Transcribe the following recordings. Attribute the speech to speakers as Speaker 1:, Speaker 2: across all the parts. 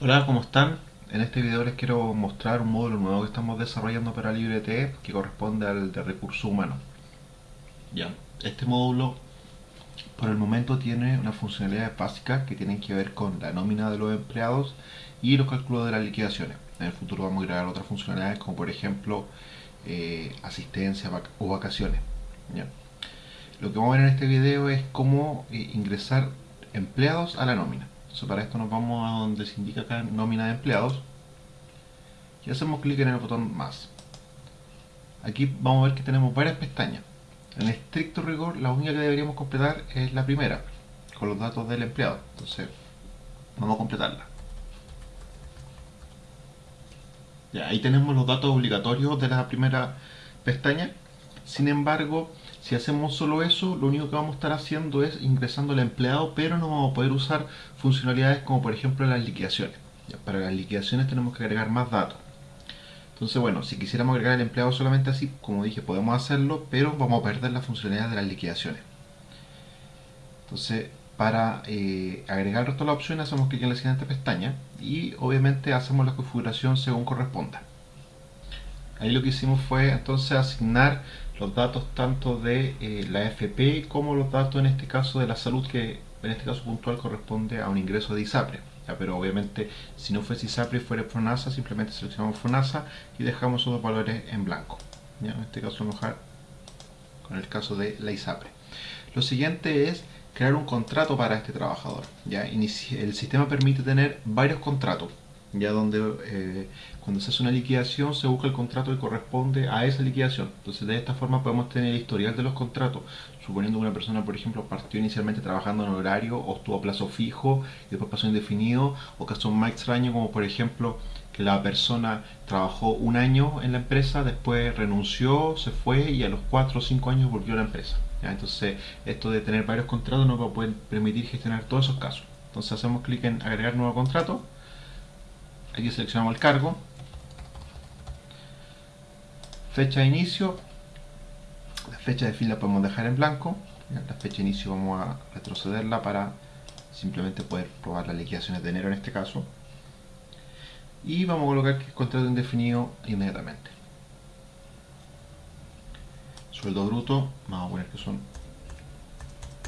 Speaker 1: Hola, ¿cómo están? En este video les quiero mostrar un módulo nuevo que estamos desarrollando para LibreTE que corresponde al de recursos humanos. Ya, este módulo por el momento tiene unas funcionalidades básicas que tienen que ver con la nómina de los empleados y los cálculos de las liquidaciones. En el futuro vamos a agregar otras funcionalidades como por ejemplo eh, asistencia o vacaciones. ¿ya? Lo que vamos a ver en este video es cómo eh, ingresar empleados a la nómina. Para esto nos vamos a donde se indica acá nómina de empleados y hacemos clic en el botón más. Aquí vamos a ver que tenemos varias pestañas. En estricto rigor, la única que deberíamos completar es la primera, con los datos del empleado. Entonces, vamos a completarla. Ya, ahí tenemos los datos obligatorios de la primera pestaña. Sin embargo, si hacemos solo eso, lo único que vamos a estar haciendo es ingresando al empleado, pero no vamos a poder usar funcionalidades como por ejemplo las liquidaciones. para las liquidaciones tenemos que agregar más datos. Entonces, bueno, si quisiéramos agregar al empleado solamente así, como dije, podemos hacerlo, pero vamos a perder la funcionalidad de las liquidaciones. Entonces, para eh, agregar el de las opciones, hacemos clic en la siguiente pestaña y obviamente hacemos la configuración según corresponda. Ahí lo que hicimos fue entonces asignar los datos tanto de eh, la FP como los datos en este caso de la salud que en este caso puntual corresponde a un ingreso de ISAPRE. pero obviamente si no fuese ISAPRE y fuera FONASA simplemente seleccionamos FONASA y dejamos esos valores en blanco. En este caso vamos con el caso de la ISAPRE. Lo siguiente es crear un contrato para este trabajador. ¿ya? El sistema permite tener varios contratos ya donde eh, cuando se hace una liquidación se busca el contrato que corresponde a esa liquidación. Entonces de esta forma podemos tener el historial de los contratos, suponiendo que una persona, por ejemplo, partió inicialmente trabajando en horario o estuvo a plazo fijo y después pasó indefinido, o casos más extraños como por ejemplo que la persona trabajó un año en la empresa, después renunció, se fue y a los 4 o 5 años volvió a la empresa. Entonces esto de tener varios contratos nos va a permitir gestionar todos esos casos. Entonces hacemos clic en agregar nuevo contrato aquí seleccionamos el cargo. Fecha de inicio. La fecha de fin la podemos dejar en blanco. La fecha de inicio vamos a retrocederla para simplemente poder probar las liquidaciones de enero en este caso. Y vamos a colocar que es contrato indefinido inmediatamente. Sueldo bruto vamos a poner que son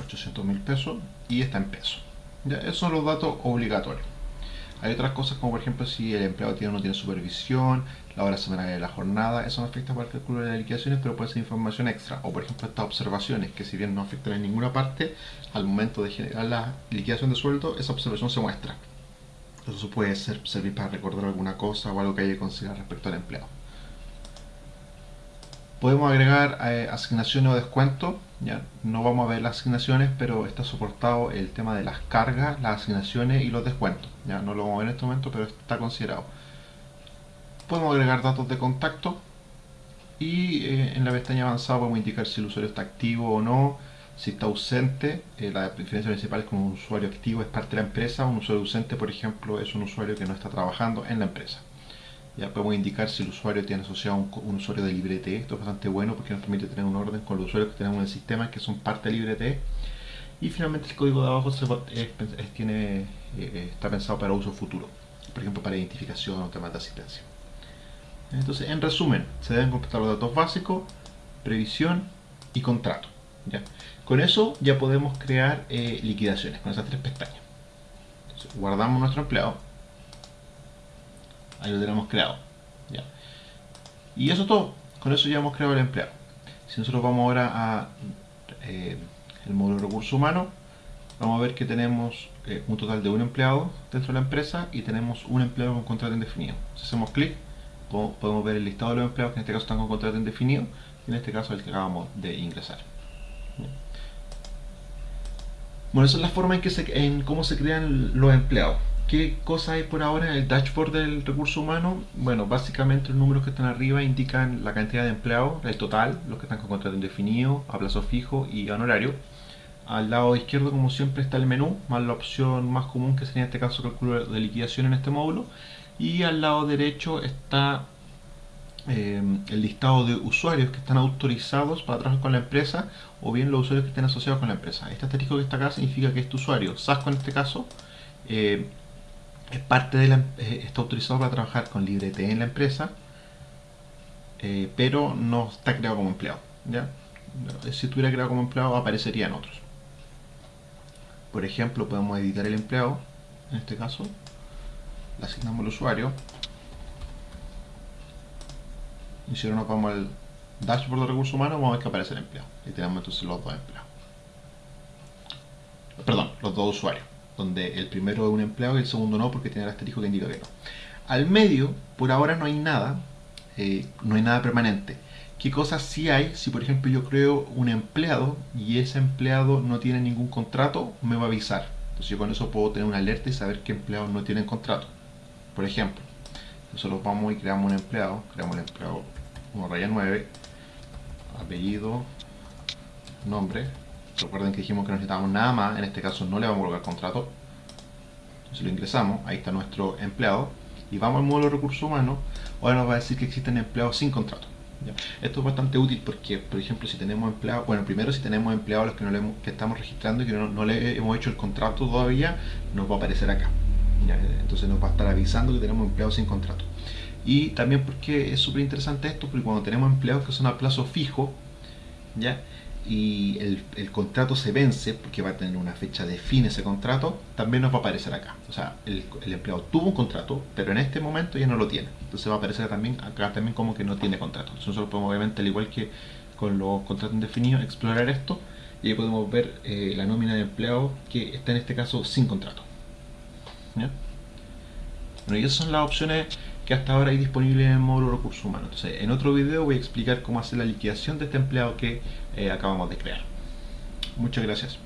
Speaker 1: 800 mil pesos y está en peso. Ya, esos son los datos obligatorios hay otras cosas como por ejemplo si el empleado tiene o no tiene supervisión, la hora semanal de la jornada, eso no afecta para el cálculo de las liquidaciones, pero puede ser información extra. O por ejemplo estas observaciones, que si bien no afectan en ninguna parte, al momento de generar la liquidación de sueldo, esa observación se muestra. Eso puede ser, servir para recordar alguna cosa o algo que haya que considerar respecto al empleado. Podemos agregar eh, asignaciones o descuentos. Ya no vamos a ver las asignaciones, pero está soportado el tema de las cargas, las asignaciones y los descuentos. Ya no lo vamos a ver en este momento, pero está considerado. Podemos agregar datos de contacto y eh, en la pestaña avanzada podemos indicar si el usuario está activo o no, si está ausente. Eh, la diferencia principal es que un usuario activo es parte de la empresa, un usuario ausente, por ejemplo, es un usuario que no está trabajando en la empresa. Ya podemos indicar si el usuario tiene asociado un, usuario de LibreTE. Esto es bastante bueno porque nos permite tener un orden con los usuarios que tenemos en el sistema que son parte de LibreTE. Y finalmente el código de abajo tiene, eh, está pensado para uso futuro. Por ejemplo, para identificación o temas de asistencia. Entonces, en resumen, se deben completar los datos básicos, previsión y contrato. ¿ya? Con eso ya podemos crear eh, liquidaciones, con esas tres pestañas. guardamos nuestro empleado ahí lo tenemos creado y eso todo. Con eso ya hemos creado el empleado. Si nosotros vamos ahora a eh, el módulo de recursos humanos vamos a ver que tenemos eh, un total de un empleado dentro de la empresa y tenemos un empleado con contrato indefinido. Si hacemos clic podemos ver el listado de los empleados que en este caso están con contrato indefinido y en este caso el que acabamos de ingresar. Bueno, esa es la forma en, que en cómo se crean los empleados ¿Qué cosa hay por ahora en el dashboard del recurso humano? Bueno, básicamente los números que están arriba indican la cantidad de empleados, el total, los que están con contrato indefinido, a plazo fijo y a honorario. Al lado izquierdo, como siempre, está el menú, más la opción más común que sería en este caso cálculo de liquidación en este módulo. Y al lado derecho está eh, el listado de usuarios que están autorizados para trabajar con la empresa o bien los usuarios que estén asociados con la empresa. Este asterisco que está acá significa que este usuario, SASCO en este caso, eh, es parte de la, eh, está autorizado para trabajar con LibreT en la empresa, eh, pero no está creado como empleado. ¿ya? Si estuviera creado como empleado, aparecería en otros. Por ejemplo, podemos editar el empleado, en este caso, le asignamos al usuario, y si ahora nos vamos al dashboard de recursos humanos, vamos a ver que aparece el empleado. Y tenemos entonces los dos empleados. Perdón, los dos usuarios donde el primero es un empleado y el segundo no porque tiene el asterisco que indica que no. Al medio, por ahora no hay nada, eh, no hay nada permanente. ¿Qué cosas sí hay? Si por ejemplo yo creo un empleado y ese empleado no tiene ningún contrato, me va a avisar. Entonces yo con eso puedo tener una alerta y saber qué empleados no tienen contrato. Por ejemplo, nosotros vamos y creamos un empleado, creamos el empleado 1 raya 9, apellido, nombre, Recuerden que dijimos que no necesitábamos nada más, en este caso no le vamos a colocar contrato. Entonces lo ingresamos, ahí está nuestro empleado. Y vamos al módulo de recursos humanos, ahora nos va a decir que existen empleados sin contrato. Esto es bastante útil porque, por ejemplo, si tenemos empleados, bueno, primero si tenemos empleados los que, no le que estamos registrando y que no, le hemos hecho el contrato todavía, nos va a aparecer acá. Entonces nos va a estar avisando que tenemos empleados sin contrato. Y también porque es súper interesante esto, porque cuando tenemos empleados que son a plazo fijo, ¿ya? Y el, contrato se vence, porque va a tener una fecha de fin ese contrato, también nos va a aparecer acá. O sea, el, empleado tuvo un contrato, pero en este momento ya no lo tiene. Entonces va a aparecer también acá también como que no tiene contrato. Entonces nosotros podemos obviamente, al igual que con los contratos indefinidos, explorar esto y ahí podemos ver eh, la nómina de empleado que está en este caso sin contrato. Bueno, y esas son las opciones que hasta ahora hay disponibles en el módulo recursos humanos. Entonces, en otro video voy a explicar cómo hacer la liquidación de este empleado que eh, acabamos de crear. Muchas gracias.